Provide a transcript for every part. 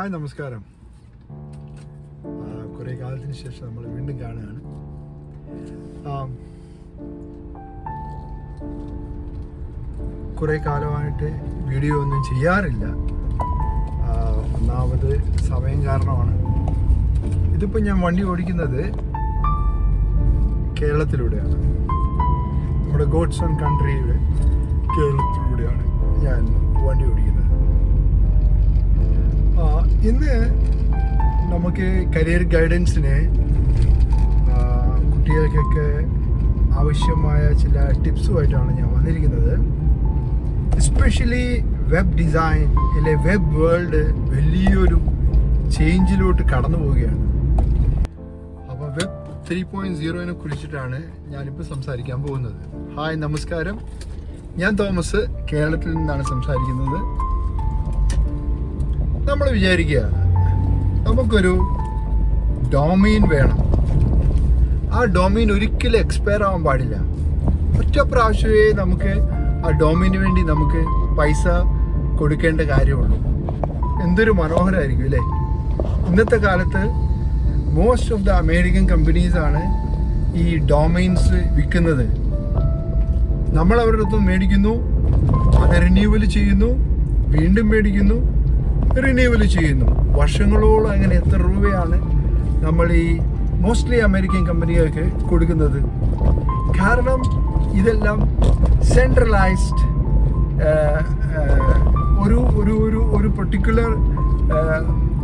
Hi നമസ്കാരം. കുറേ കാലത്തിന് ശേഷം നമ്മൾ വീണ്ടും കാണുകയാണ്. കുറേ കാലമായിട്ട് വീഡിയോ ഒന്നും ചെയ്യാറില്ല. ഒന്നാമത് സമയം കാരണമാണ്. ഇതിപ്പോൾ ഞാൻ വണ്ടി ഓടിക്കുന്നത് കേരളത്തിലൂടെയാണ്. നമ്മുടെ ഗോഡ്സ് ഓൺ കൺട്രിയുടെ കേരളത്തിലൂടെയാണ്. നമുക്ക് കരിയർ ഗൈഡൻസിന് കുട്ടികൾക്കൊക്കെ ആവശ്യമായ ചില ടിപ്സുമായിട്ടാണ് ഞാൻ വന്നിരിക്കുന്നത്. എസ്പെഷ്യലി വെബ് ഡിസൈൻ അല്ലെ വെബ് വേൾഡ് വലിയൊരു ചേഞ്ചിലോട്ട് കടന്നു പോവുകയാണ്. അപ്പോൾ വെബ് ത്രീ പോയിന്റ് സീറോനെ കുറിച്ചിട്ടാണ് ഞാനിപ്പോൾ സംസാരിക്കാൻ പോകുന്നത്. ഹായ് നമസ്കാരം. ഞാൻ തോമസ് കേരളത്തിൽ നിന്നാണ് സംസാരിക്കുന്നത്. നമ്മൾ വിചാരിക്കുക നമുക്കൊരു ഡോമീൻ വേണം. ആ ഡോമീൻ ഒരിക്കലും എക്സ്പയർ ആവാൻ പാടില്ല. ഒറ്റ പ്രാവശ്യമേ നമുക്ക് ആ ഡൊമൈന് വേണ്ടി നമുക്ക് പൈസ കൊടുക്കേണ്ട കാര്യമുള്ളൂ. എന്തൊരു മനോഹരമായിരിക്കും അല്ലേ? ഇന്നത്തെ കാലത്ത് മോസ്റ്റ് ഓഫ് ദ അമേരിക്കൻ കമ്പനീസാണ് ഈ ഡൊമൈൻസ് വിൽക്കുന്നത്. നമ്മൾ അവരുടെ അടുത്ത് മേടിക്കുന്നു അത് റിന്യൂവൽ ചെയ്യുന്നു വീണ്ടും മേടിക്കുന്നു റിന്യൂവൽ ചെയ്യുന്നു. വർഷങ്ങളോളം അങ്ങനെ എത്ര രൂപയാണ് നമ്മൾ ഈ മോസ്റ്റ്ലി അമേരിക്കൻ കമ്പനികൾക്ക് കൊടുക്കുന്നത്? കാരണം ഇതെല്ലാം സെൻട്രലൈസ്ഡ് ഒരു ഒരു ഒരു ഒരു പെർട്ടിക്കുലർ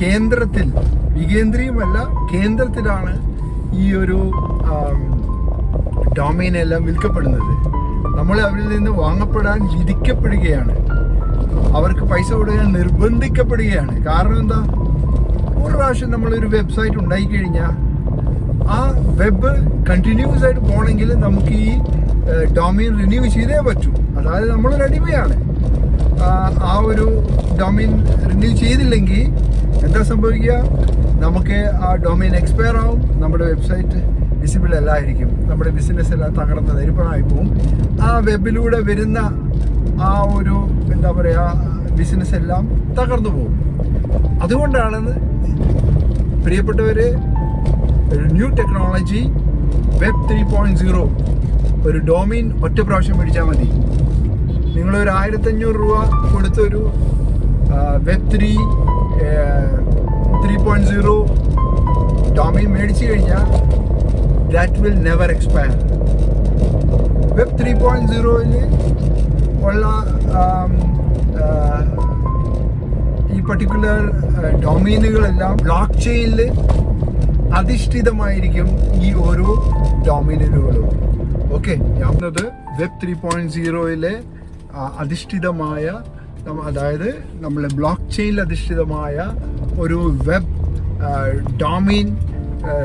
കേന്ദ്രത്തിൽ വികേന്ദ്രീയമല്ല കേന്ദ്രത്തിലാണ് ഈ ഒരു ഡൊമൈനെല്ലാം വിൽക്കപ്പെടുന്നത്. നമ്മൾ അവരിൽ നിന്ന് വാങ്ങപ്പെടാൻ വിധിക്കപ്പെടുകയാണ്. അവർക്ക് പൈസ കൊടുക്കാൻ നിർബന്ധിക്കപ്പെടുകയാണ്. കാരണം എന്താ? ഒരു പ്രാവശ്യം നമ്മളൊരു വെബ്സൈറ്റ് ഉണ്ടായി കഴിഞ്ഞാൽ ആ വെബ് കണ്ടിന്യൂസ് ആയിട്ട് പോകണമെങ്കിൽ നമുക്ക് ഈ ഡൊമൈൻ റിന്യൂ ചെയ്തേ പറ്റൂ. അതായത് നമ്മളൊരു അടിമയാണ് ആ ഒരു ഡൊമൈൻ റിന്യൂ ചെയ്തില്ലെങ്കിൽ എന്താ സംഭവിക്കുക? നമുക്ക് ആ ഡൊമൈൻ എക്സ്പയർ ആവും. നമ്മുടെ വെബ്സൈറ്റ് വിസിബിൾ അല്ലായിരിക്കും നമ്മുടെ ബിസിനസ് എല്ലാം തകർന്ന് നിരപ്പണമായി പോവും. ആ വെബിലൂടെ വരുന്ന ആ ഒരു എന്താ പറയുക ബിസിനസ് എല്ലാം തകർന്നു പോകും അതുകൊണ്ടാണ് പ്രിയപ്പെട്ടവർ new technology web three point zero ഒരു ഡൊമൈൻ ഒറ്റ പ്രാവശ്യം മേടിച്ചാൽ മതി. നിങ്ങളൊരു ആയിരത്തഞ്ഞൂറ് രൂപ കൊടുത്തൊരു web three three point zero domain മേടിച്ചു കഴിഞ്ഞാൽ that will never expire web three point സീറോയിൽ ഉള്ള ആം, ആ, ഈ പർട്ടിക്കുലർ ഡൊമൈനുകളെല്ലാം ബ്ലോക്ക് ചെയിനിൽ അധിഷ്ഠിതമായിരിക്കും ഈ ഓരോ ഡൊമൈനുകളും ഓക്കെ ഞാൻ പറഞ്ഞത് വെബ് ത്രീ പോയിന്റ് സീറോയിലെ അധിഷ്ഠിതമായ അതായത് നമ്മളെ ബ്ലോക്ക് ചെയിനിൽ അധിഷ്ഠിതമായ ഒരു വെബ് ഡൊമൈൻ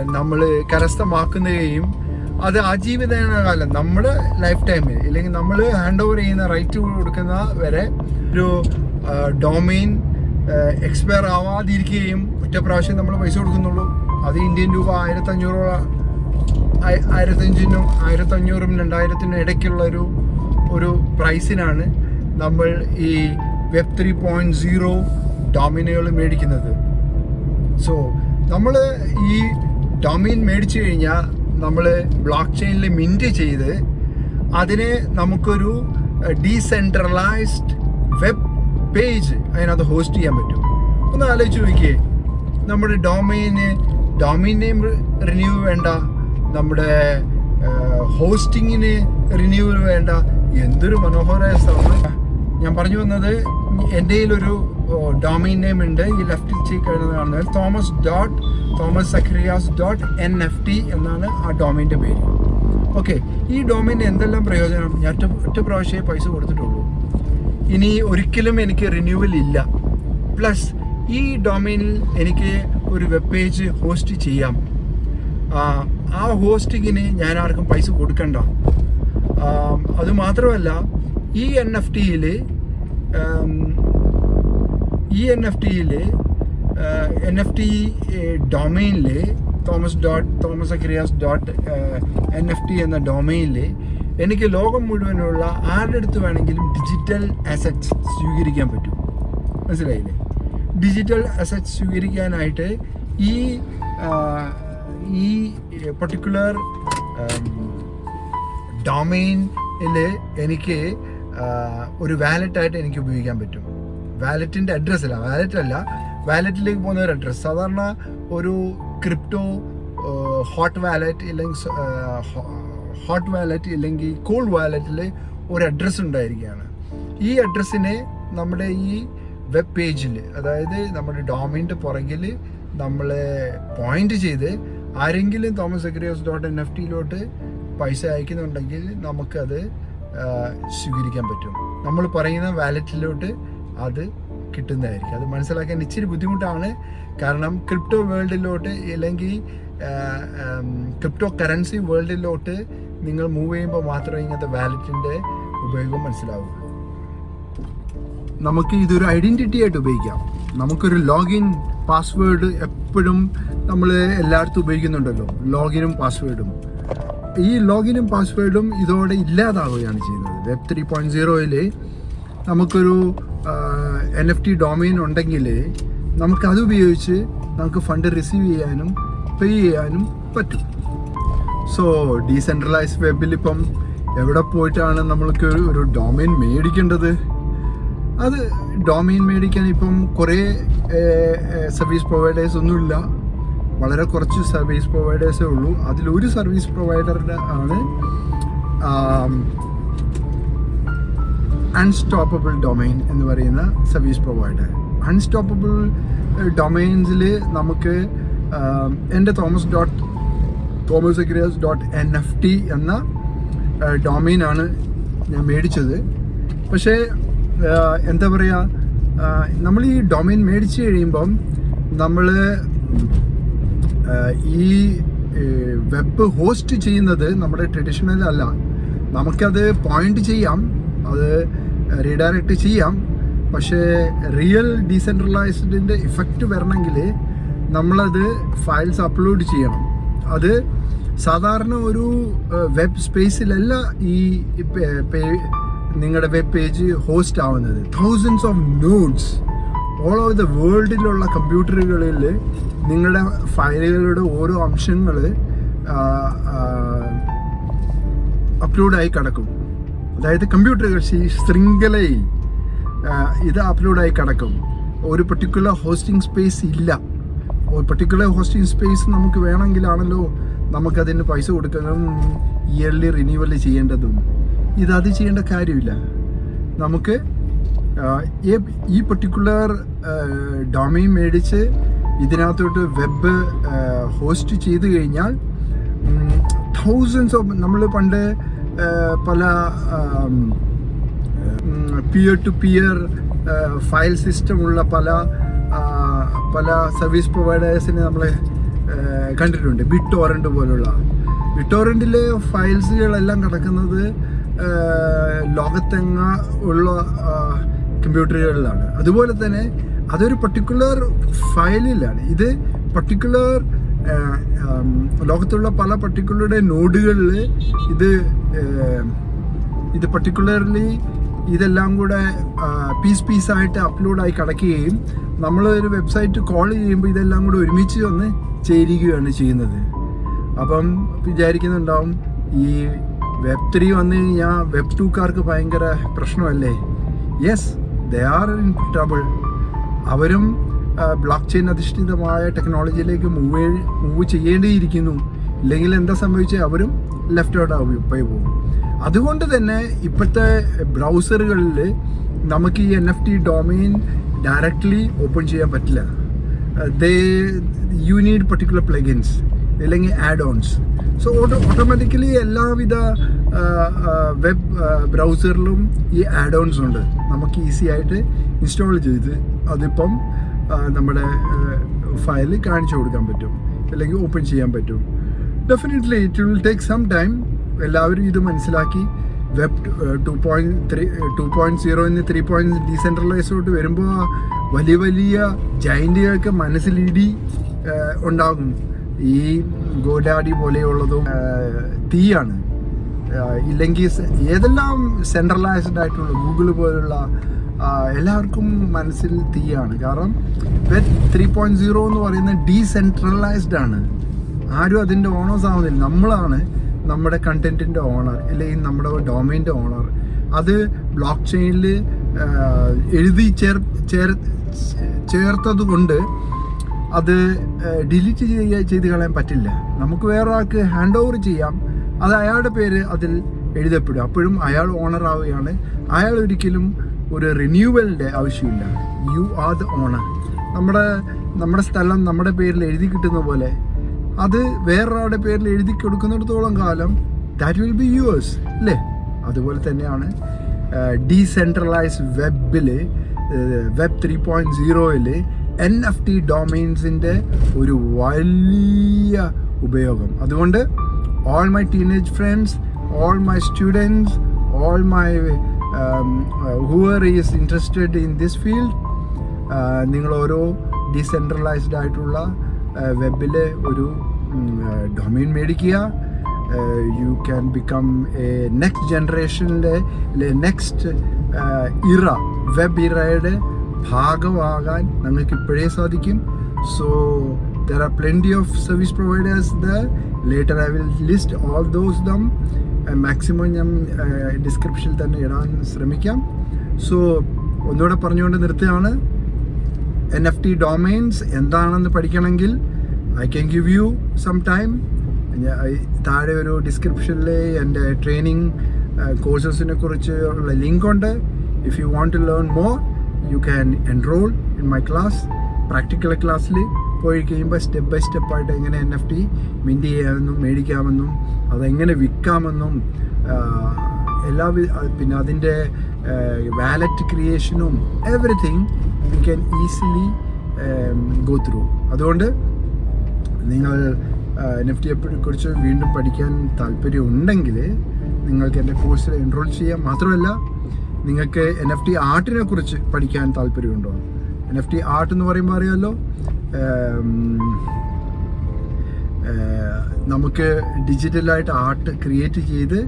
നമ്മൾ കരസ്ഥമാക്കുകയും അത് ആജീവിതകാലം കാലം നമ്മുടെ ലൈഫ് ടൈമിൽ ഇല്ലെങ്കിൽ നമ്മൾ ഹാൻഡ് ഓവർ ചെയ്യുന്ന റൈറ്റ് കൊടുക്കുന്ന വരെ ഒരു ഡൊമൈൻ എക്സ്പയർ ആവാതിരിക്കുകയും ഒറ്റ പ്രാവശ്യം നമ്മൾ പൈസ കൊടുക്കുന്നുള്ളൂ. അത് ഇന്ത്യൻ രൂപ ആയിരത്തഞ്ഞൂറോളം ആയി- ആയിരത്തഞ്ചിനും ആയിരത്തഞ്ഞൂറും രണ്ടായിരത്തിനും ഇടയ്ക്കുള്ള ഒരു ഒരു പ്രൈസിനാണ് നമ്മൾ ഈ വെബ് ത്രീ പോയിന്റ് സീറോ ഡൊമിനുകൾ മേടിക്കുന്നത്. സോ നമ്മൾ ഈ ഡൊമൈൻ മേടിച്ചു കഴിഞ്ഞാൽ നമ്മൾ ബ്ലോക്ക് ചെയിനിൽ മിന്റ് ചെയ്ത് അതിനെ നമുക്കൊരു ഡീസെൻട്രലൈസ്ഡ് വെബ് പേജ് അതിനകത്ത് ഹോസ്റ്റ് ചെയ്യാൻ പറ്റും. ഒന്ന് ആലോചിച്ച് നോക്കിയേ. നമ്മുടെ ഡൊമൈന് ഡൊമൈൻ നെയിം റിന്യൂ വേണ്ട. നമ്മുടെ ഹോസ്റ്റിങ്ങിന് റിന്യൂവൽ വേണ്ട. എന്തൊരു മനോഹരമായ സ്ഥലമാണ്. ഞാൻ പറഞ്ഞു വന്നത് എന്റെ ഒരു ഡൊമൈൻ നെയിം ഉണ്ട്. ഈ ലെഫ്റ്റിൽ ചെയ്ത് കാണുന്നത് Thomas dot Thomas Zacharias dot N F T എന്നാണ് ആ ഡൊമൈന്റെ പേര്. ഓക്കെ ഈ ഡൊമൈന്റെ എന്തെല്ലാം പ്രയോജനം? ഞാൻ ഒറ്റ ഒറ്റ പ്രാവശ്യമേ പൈസ കൊടുത്തിട്ടുള്ളൂ. ഇനി ഒരിക്കലും എനിക്ക് റിന്യൂവൽ ഇല്ല. പ്ലസ് ഈ ഡൊമൈനിൽ എനിക്ക് ഒരു വെബ് പേജ് ഹോസ്റ്റ് ചെയ്യാം. ആ, ഹോസ്റ്റിങ്ങിന് ഞാൻ ആർക്കും പൈസ കൊടുക്കണ്ട. അതുമാത്രമല്ല മാത്രമല്ല ഈ എൻ എഫ് ടിയിൽ ഈ എൻ എഫ് ടിയിൽ എൻ എഫ് ടി ഡൊമൈനിൽ Thomas dot Thomas Zacharias dot N F T എന്ന ഡൊമൈനിൽ എനിക്ക് ലോകം മുഴുവനുള്ള ആരുടെ അടുത്ത് വേണമെങ്കിലും ഡിജിറ്റൽ അസറ്റ്സ് സ്വീകരിക്കാൻ പറ്റും? മനസ്സിലായില്ലേ? ഡിജിറ്റൽ അസറ്റ്സ് സ്വീകരിക്കാനായിട്ട് ഈ ഈ പർട്ടിക്കുലർ ഡൊമൈനിൽ എനിക്ക് ഒരു വാലറ്റായിട്ട് എനിക്ക് ഉപയോഗിക്കാൻ പറ്റും. വാലറ്റിന്റെ അഡ്രസ്സല്ല വാലറ്റല്ല വാലറ്റിലേക്ക് പോകുന്ന ഒരു അഡ്രസ്സ് സാധാരണ ഒരു ക്രിപ്റ്റോ ഹോട്ട് വാലറ്റ് ഇല്ലെങ്കിൽ ഹോട്ട് വാലറ്റ് ഇല്ലെങ്കിൽ കോൾഡ് വാലറ്റിൽ ഒരു അഡ്രസ്സ് ഉണ്ടായിരിക്കുകയാണ്. ഈ അഡ്രസ്സിനെ നമ്മുടെ ഈ വെബ് പേജിൽ അതായത് നമ്മുടെ ഡോമിന്റെ പുറകിൽ നമ്മൾ പോയിന്റ് ചെയ്ത് ആരെങ്കിലും Thomas Zacharias dot N F ടിയിലോട്ട് പൈസ അയക്കുന്നുണ്ടെങ്കിൽ നമുക്കത് സ്വീകരിക്കാൻ പറ്റും. നമ്മൾ പറയുന്ന വാലറ്റിലോട്ട് അത് കിട്ടുന്നതായിരിക്കും. അത് മനസ്സിലാക്കാൻ ഇച്ചിരി ബുദ്ധിമുട്ടാണ്. കാരണം ക്രിപ്റ്റോ വേൾഡിലോട്ട് അല്ലെങ്കിൽ ക്രിപ്റ്റോ കറൻസി വേൾഡിലോട്ട് നിങ്ങൾ മൂവ് ചെയ്യുമ്പോൾ മാത്രമേ ഇങ്ങനത്തെ വാലറ്റിന്റെ ഉപയോഗം മനസ്സിലാവുള്ളൂ. നമുക്ക് ഇതൊരു ഐഡന്റിറ്റി ആയിട്ട് ഉപയോഗിക്കാം. നമുക്കൊരു ലോഗിൻ പാസ്വേഡ് എപ്പോഴും നമ്മൾ എല്ലായിടത്തും ഉപയോഗിക്കുന്നുണ്ടല്ലോ. ലോഗിനും പാസ്വേഡും ഈ ലോഗിനും പാസ്വേഡും ഇതോടെ ഇല്ലാതാവുകയാണ് ചെയ്യുന്നത്. വെബ് ത്രീ പോയിന്റ് സീറോയിൽ നമുക്കൊരു എൻ എഫ് ടി ഡൊമൈൻ ഉണ്ടെങ്കിൽ നമുക്കത് ഉപയോഗിച്ച് നമുക്ക് ഫണ്ട് റിസീവ് ചെയ്യാനും പേ ചെയ്യാനും പറ്റും. സോ ഡീസെൻട്രലൈസ് വെബിൽ ഇപ്പം എവിടെ പോയിട്ടാണ് നമ്മൾക്ക് ഒരു- ഒരു ഡൊമൈൻ മേടിക്കേണ്ടത്? അത് ഡൊമൈൻ മേടിക്കാൻ ഇപ്പം കുറേ സർവീസ് പ്രൊവൈഡേഴ്സ് ഒന്നുമില്ല വളരെ കുറച്ച് സർവീസ് പ്രൊവൈഡേഴ്സേ ഉള്ളൂ. അതിലൊരു സർവീസ് പ്രൊവൈഡറുടെ ആണ് അൺസ്റ്റോപ്പബിൾ ഡൊമൈൻ എന്ന് പറയുന്ന സർവീസ് പ്രൊവൈഡർ അൺസ്റ്റോപ്പബിൾ ഡൊമൈൻസിൽ നമുക്ക് എന്റെ Thomas dot Thomas Zacharias dot N F T എന്ന ഡൊമൈനാണ് ഞാൻ മേടിച്ചത്. പക്ഷേ എന്താ പറയുക നമ്മൾ ഈ ഡൊമൈൻ മേടിച്ച് കഴിയുമ്പം നമ്മൾ ഈ വെബ് ഹോസ്റ്റ് ചെയ്യുന്നത് നമ്മുടെ ട്രഡീഷണൽ അല്ല. നമുക്കത് പോയിന്റ് ചെയ്യാം. അത് റീഡയറക്റ്റ് ചെയ്യാം. പക്ഷേ റിയൽ ഡീസെൻട്രലൈസ്ഡിന്റെ ഇഫക്റ്റ് വരണമെങ്കിൽ നമ്മളത് ഫയൽസ് അപ്ലോഡ് ചെയ്യണം. അത് സാധാരണ ഒരു വെബ് സ്പേസിലല്ല ഈ നിങ്ങളുടെ വെബ് പേജ് ഹോസ്റ്റ് ആവുന്നത്. Thousands of nodes all over the വേൾഡിലുള്ള കമ്പ്യൂട്ടറുകളിൽ നിങ്ങളുടെ ഫയലുകളുടെ ഓരോ അംശങ്ങൾ അപ്ലോഡായി കിടക്കും. അതായത് കമ്പ്യൂട്ടർ ശൃ- ശൃംഖലയിൽ ഇത് അപ്ലോഡായി കിടക്കും. ഒരു പെർട്ടിക്കുലർ ഹോസ്റ്റിംഗ് സ്പേസ് ഇല്ല. ഒരു പെർട്ടിക്കുലർ ഹോസ്റ്റിംഗ് സ്പേസ് നമുക്ക് വേണമെങ്കിലാണല്ലോ നമുക്കതിന് പൈസ കൊടുക്കാനും ഇയർലി റിന്യൂവൽ ചെയ്യേണ്ടതും. ഇത് അത് ചെയ്യേണ്ട കാര്യമില്ല. നമുക്ക് ഈ- പെർട്ടിക്കുലർ ഡൊമൈൻ മേടിച്ച് ഇതിനകത്തോട്ട് വെബ് ഹോസ്റ്റ് ചെയ്ത് കഴിഞ്ഞാൽ തൗസൻഡ്സ് ഓഫ് നമ്മൾ പണ്ട് പല peer to peer file system ഉള്ള പല പല സർവീസ് പ്രൊവൈഡേഴ്സിനെ നമ്മൾ കണ്ടിട്ടുണ്ട്. ബിറ്റ് ടോറന്റ് പോലുള്ള. ബിട്ടോറന്റിലെ ഫയൽസുകളെല്ലാം കിടക്കുന്നത് ലോകത്തെങ്ങ ഉള്ള കമ്പ്യൂട്ടറുകളിലാണ് അതുപോലെ തന്നെ അതൊരു പർട്ടിക്കുലർ ഫയലിലാണ് ഇത് പർട്ടിക്കുലർ ലോകത്തുള്ള പല പർട്ടിക്കുലറുടെ നോഡുകളിൽ ഇത് ഇത് പർട്ടിക്കുലർലി ഇതെല്ലാം കൂടെ പീസ് പീസായിട്ട് അപ്ലോഡായി കിടക്കുകയും നമ്മൾ ഒരു വെബ്സൈറ്റ് കോൾ ചെയ്യുമ്പോൾ ഇതെല്ലാം കൂടെ ഒരുമിച്ച് വന്ന് ചേരുകയാണ് ചെയ്യുന്നത്. അപ്പം വിചാരിക്കുന്നുണ്ടാവും ഈ വെബ് ത്രീ വന്നു കഴിഞ്ഞാൽ വെബ് ടൂക്കാർക്ക് ഭയങ്കര പ്രശ്നമല്ലേ? Yes they are in trouble അവരും ബ്ലോക്ക് ചെയിൻ അധിഷ്ഠിതമായ ടെക്നോളജിയിലേക്ക് മൂവ് മൂവ് ചെയ്യേണ്ടിയിരിക്കുന്നു. ഇല്ലെങ്കിൽ എന്താ സംഭവിച്ചത് അവരും ലെഫ്റ്റ് ഔട്ട് ആവും പോയി പോകും. അതുകൊണ്ട് തന്നെ ഇപ്പോഴത്തെ ബ്രൗസറുകളിൽ നമുക്ക് ഈ N F T domain directly open ചെയ്യാൻ പറ്റില്ല. They you need particular plugins അല്ലെങ്കിൽ add ons so auto automatically എല്ലാവിധ വെബ് ബ്രൗസറിലും ഈ ആഡ് ഓൺസ് ഉണ്ട്. നമുക്ക് ഈസി ആയിട്ട് ഇൻസ്റ്റാൾ ചെയ്ത് അതിപ്പം നമ്മുടെ ഫയൽ കാണിച്ചു കൊടുക്കാൻ പറ്റും. അല്ലെങ്കിൽ ഓപ്പൺ ചെയ്യാൻ പറ്റും. Definitely it will take some time എല്ലാവരും ഇത് മനസ്സിലാക്കി. Web two point three two point zero എന്ന് ത്രീ പോയിന്റ് ഡീസെൻട്രലൈസോട്ട് വരുമ്പോൾ വലിയ വലിയ ജൈന്റുകൾക്ക് മനസ്സിലിടി ഉണ്ടാകും. ഈ ഗോഡാഡി പോലെയുള്ളതും തീയാണ്. ഇല്ലെങ്കിൽ ഏതെല്ലാം സെൻട്രലൈസ്ഡ് ആയിട്ടുള്ള ഗൂഗിൾ പോലുള്ള എല്ലാവർക്കും മനസ്സിൽ തീയാണ്. കാരണം വെബ് ത്രീ പോയിന്റ് സീറോ എന്ന് പറയുന്നത് ഡീസെൻട്രലൈസ്ഡ് ആണ്. ആരും അതിന്റെ ഓണേഴ്സ് ആവുന്നില്ല. നമ്മളാണ് നമ്മുടെ കണ്ടന്റിന്റെ ഓണർ അല്ലെങ്കിൽ നമ്മുടെ ഡൊമൈന്റെ ഓണർ അത് ബ്ലോക്ക് ചെയിനിൽ എഴുതി ചേർ ചേർ ചേർത്തത് കൊണ്ട് അത് ഡിലീറ്റ് ചെയ്യുക ചെയ്ത് കളയാൻ പറ്റില്ല. നമുക്ക് വേറൊരാൾക്ക് ഹാൻഡ് ഓവർ ചെയ്യാം. അത് അയാളുടെ പേര് അതിൽ എഴുതപ്പെടും. അപ്പോഴും അയാൾ ഓണർ ആവുകയാണ്. അയാൾ ഒരിക്കലും ഒരു റിന്യൂവലിന്റെ ആവശ്യമില്ല. യു ആർ ദ ഓണർ നമ്മുടെ നമ്മുടെ സ്ഥലം നമ്മുടെ പേരിൽ എഴുതി കിട്ടുന്ന പോലെ അത് വേറൊരാളുടെ പേരിൽ എഴുതി കൊടുക്കുന്നിടത്തോളം കാലം ദാറ്റ് വിൽ ബി യുവേഴ്സ് അല്ലേ അതുപോലെ തന്നെയാണ് ഡീസെൻട്രലൈസ് വെബിൽ വെബ് ത്രീ പോയിന്റ് സീറോയിൽ എൻ എഫ് ടി ഡൊമൈൻസിന്റെ ഒരു വലിയ ഉപയോഗം. അതുകൊണ്ട് all my teenage friends all my students all my um, is interested field, uh, നിങ്ങൾ ഓരോ ഡീസെൻട്രലൈസ്ഡ് ആയിട്ടുള്ള വെബിൽ ഒരു ഡൊമൈൻ മേടിക്കുക. You can become a next ജനറേഷനിലെ next era web ഇറയുടെ ഭാഗമാകാൻ നിങ്ങൾക്ക് ഇപ്പോഴേ സാധിക്കും. So there are plenty of service providers there. Later i will list all those them. Maximum ഞാൻ ഡിസ്ക്രിപ്ഷനിൽ തന്നെ ഇടാൻ ശ്രമിക്കാം. സോ ഒന്നുകൂടെ പറഞ്ഞുകൊണ്ട് നിർത്തുകയാണ്. എൻ എഫ് ടി ഡൊമൈൻസ് എന്താണെന്ന് പഠിക്കണമെങ്കിൽ I can give you some time താഴെ ഒരു ഡിസ്ക്രിപ്ഷനിൽ എന്റെ ട്രെയിനിങ് കോഴ്സസിനെ കുറിച്ച് ഉള്ള ലിങ്ക് ഉണ്ട് if you want to learn more you can enrol in my class practical ക്ലാസ്സിൽ പോയി കഴിയുമ്പോൾ സ്റ്റെപ്പ് ബൈ സ്റ്റെപ്പായിട്ട് എങ്ങനെ എൻ എഫ് ടി മിന്റ് ചെയ്യാമെന്നും മേടിക്കാമെന്നും അതെങ്ങനെ വിൽക്കാമെന്നും എല്ലാ പിന്നെ അതിന്റെ wallet ക്രിയേഷനും everything we can easily go through അതുകൊണ്ട് നിങ്ങൾ നെഫ്റ്റിയെ ടിയെ കുറിച്ച് വീണ്ടും പഠിക്കാൻ താല്പര്യമുണ്ടെങ്കിൽ നിങ്ങൾക്ക് എന്റെ കോഴ്സിൽ എൻറോൾ ചെയ്യാം. മാത്രമല്ല നിങ്ങൾക്ക് എൻ എഫ് ടി ആർട്ടിനെ കുറിച്ച് പഠിക്കാൻ താല്പര്യമുണ്ടോ? എൻ എഫ് ടി ആർട്ട് എന്ന് പറയുമ്പോൾ അറിയാമല്ലോ ഏം, ഏഹ്, നമുക്ക് ഡിജിറ്റലായിട്ട് ആർട്ട് ക്രിയേറ്റ് ചെയ്ത്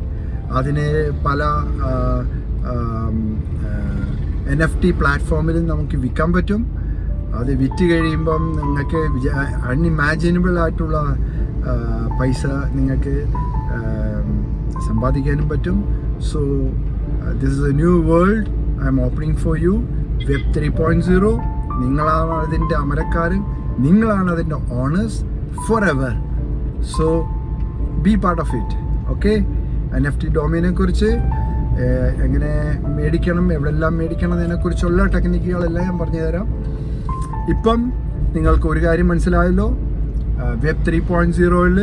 അതിനെ പല എൻ എഫ് ടി പ്ലാറ്റ്ഫോമിൽ നമുക്ക് വിൽക്കാൻ പറ്റും. അത് വിറ്റ് കഴിയുമ്പം നിങ്ങൾക്ക് അൺഇമാജിനബിൾ ആയിട്ടുള്ള പൈസ നിങ്ങൾക്ക് സമ്പാദിക്കാനും പറ്റും. So this is a new world I M opening for you web three point zero നിങ്ങളാണ് അതിന്റെ അമരക്കാരൻ. നിങ്ങളാണ് അതിന്റെ owners forever so be part of it okay N F T ഡോമിനെ കുറിച്ച് എങ്ങനെ മേടിക്കണം എവിടെല്ലാം മേടിക്കണം എന്നതിനെക്കുറിച്ചുള്ള ടെക്നിക്കുകളെല്ലാം ഞാൻ പറഞ്ഞു തരാം. ഇപ്പം നിങ്ങൾക്ക് ഒരു കാര്യം മനസ്സിലായല്ലോ. വെബ് ത്രീ പോയിന്റ് സീറോയിൽ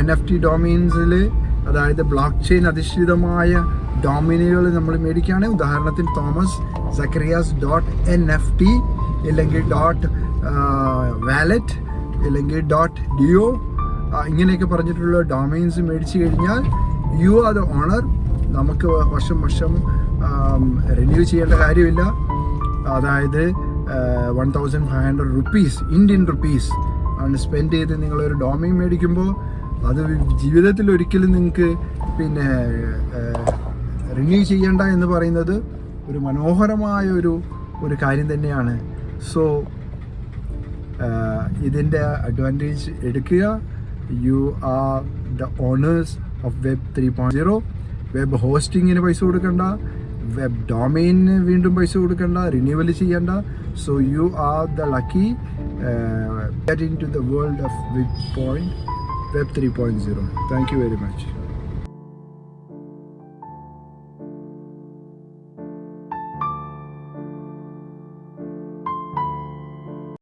എൻ എഫ് ടി ഡൊമൈൻസിൽ അതായത് ബ്ലോക്ക് ചെയിൻ അധിഷ്ഠിതമായ ഡൊമിനുകൾ നമ്മൾ മേടിക്കുകയാണെങ്കിൽ ഉദാഹരണത്തിന് Thomas Zacharias dot N F T ഇല്ലെങ്കിൽ ഡോട്ട് വാലറ്റ് ഇല്ലെങ്കിൽ ഡോട്ട് ഡിയോ ഇങ്ങനെയൊക്കെ പറഞ്ഞിട്ടുള്ള ഡൊമൈൻസ് മേടിച്ചു കഴിഞ്ഞാൽ യു ആർ ദ ഓണർ നമുക്ക് വർഷം വർഷം റിന്യൂ ചെയ്യേണ്ട കാര്യമില്ല. അതായത് one thousand five hundred rupees Indian rupees ആണ് സ്പെൻഡ് ചെയ്ത് നിങ്ങളൊരു ഡോമിങ് മേടിക്കുമ്പോൾ അത് ജീവിതത്തിൽ ഒരിക്കലും നിങ്ങൾക്ക് പിന്നെ റിന്യൂ ചെയ്യേണ്ട എന്ന് പറയുന്നത് ഒരു മനോഹരമായ ഒരു ഒരു കാര്യം തന്നെയാണ്. സോ ഇതിന്റെ അഡ്വാന്റേജ് എടുക്കുക. You are the owners of web three point zero web ഹോസ്റ്റിങ്ങിന് പൈസ കൊടുക്കണ്ട. വെബ് ഡൊമൈനിന് വീണ്ടും പൈസ കൊടുക്കേണ്ട റിന്യൂവൽ ചെയ്യേണ്ട. So you are the lucky get into the world of web point web three point zero thank you very much